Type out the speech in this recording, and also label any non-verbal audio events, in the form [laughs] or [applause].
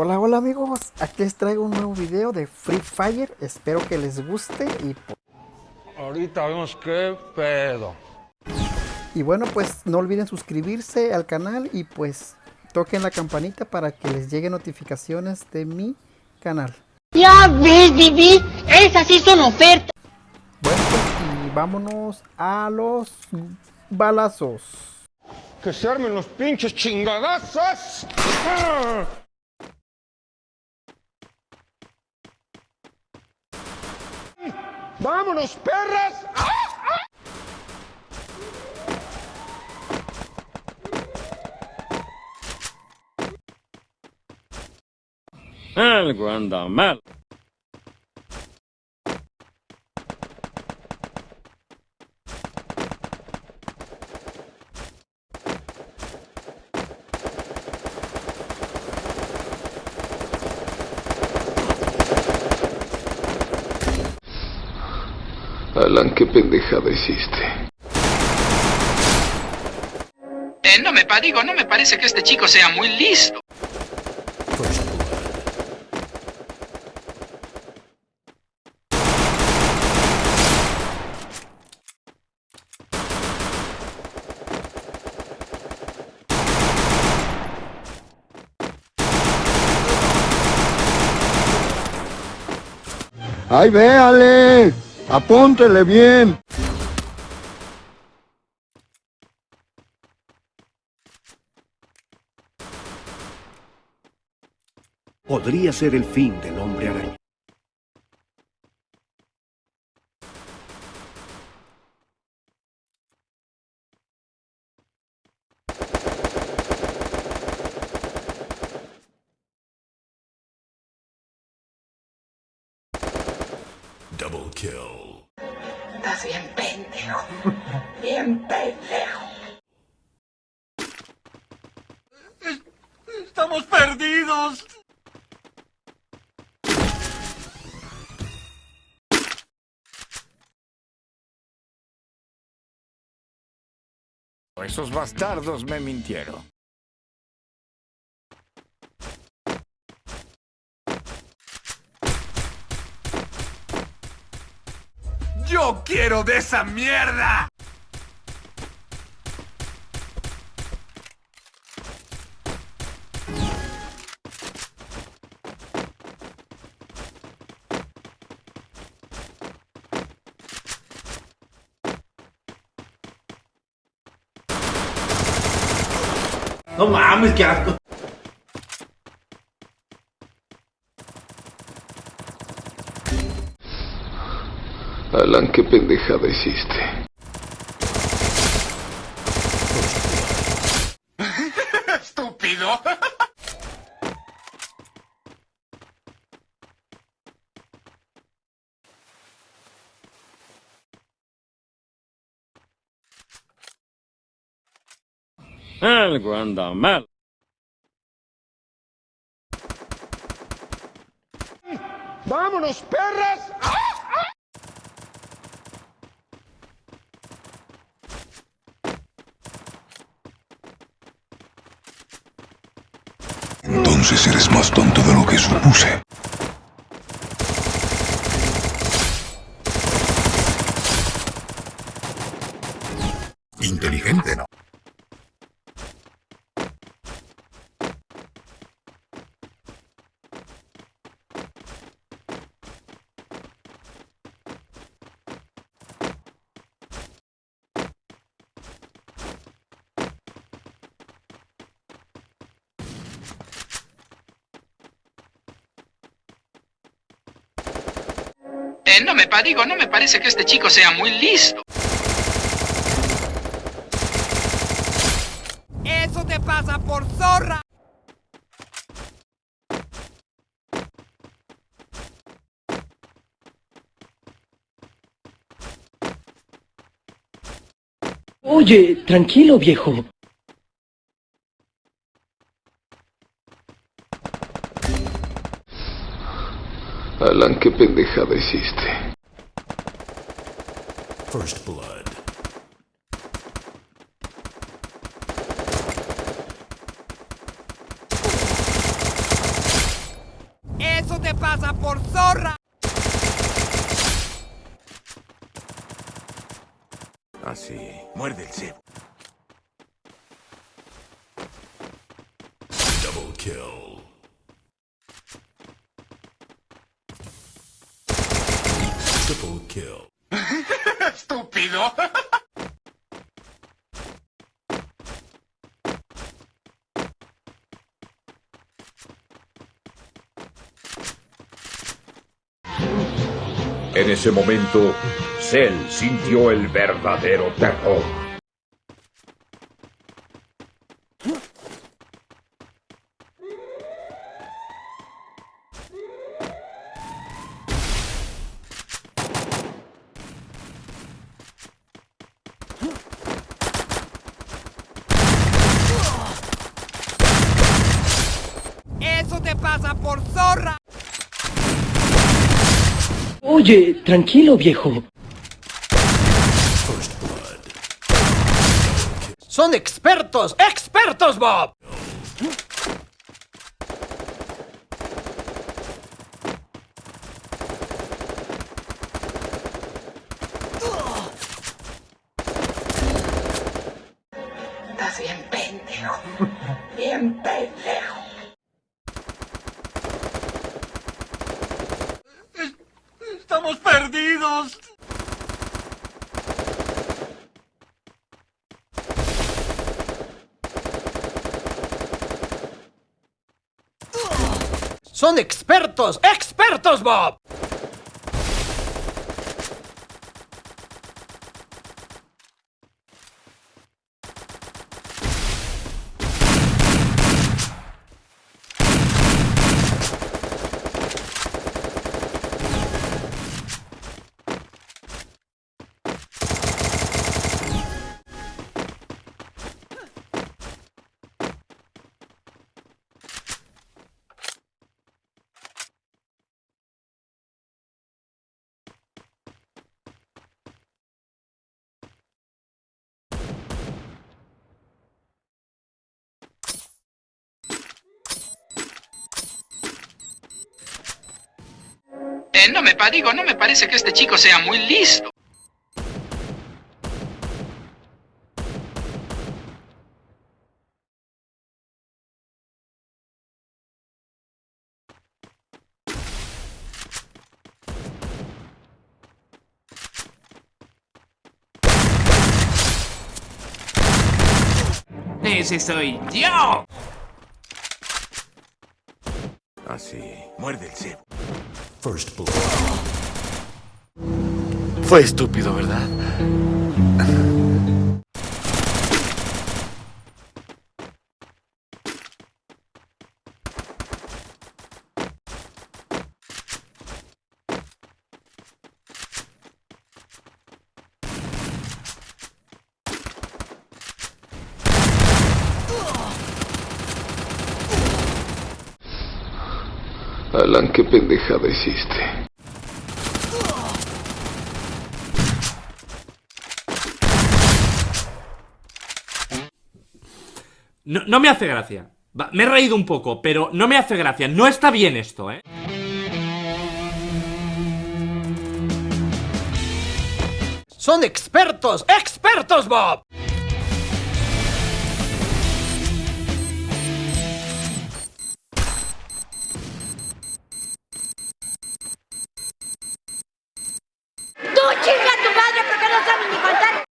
Hola, hola amigos, aquí les traigo un nuevo video de Free Fire, espero que les guste y... Ahorita vemos qué pedo. Y bueno, pues no olviden suscribirse al canal y pues toquen la campanita para que les lleguen notificaciones de mi canal. Ya ves, Vivi, esas sí son ofertas. Bueno, pues y vámonos a los balazos. Que se armen los pinches chingadazos. ¡Ah! ¡Vámonos, perras! Algo anda mal. Alan, qué pendejada hiciste. Eh, no me digo, no me parece que este chico sea muy listo. ¡Ay, véale! ¡Apúntele bien! podría ser el fin del hombre araña. Double kill. Estás bien pendejo. Bien pendejo. ¡Estamos perdidos! Esos bastardos me mintieron. ¡Yo quiero de esa mierda! No mames, qué asco. Alan, qué pendejada hiciste. [laughs] ¡Estúpido! Algo anda mal. ¡Vámonos, perras! Entonces eres más tonto de lo que supuse. Inteligente, ¿no? Eh, no me digo, no me parece que este chico sea muy listo. Eso te pasa por zorra. Oye, tranquilo, viejo. Alan, qué pendejada hiciste. First blood. pasa por zorra? Así, muerde el cebo. Double kill. Triple kill. [laughs] ¡Estúpido! En ese momento, Cell sintió el verdadero terror. Eso te pasa por zorra. Oye, tranquilo, viejo. Son expertos, expertos, Bob. Estás bien pendejo. Bien pendejo. ¡Estamos perdidos! Son expertos, expertos, Bob. Eh, no me digo, no me parece que este chico sea muy listo. Ese soy yo. Así, muerde el cebo. First blood. Fue estúpido, ¿verdad? Alan, qué pendejada hiciste. No, no me hace gracia. Va, me he reído un poco, pero no me hace gracia. No está bien esto, ¿eh? Son expertos, expertos, Bob.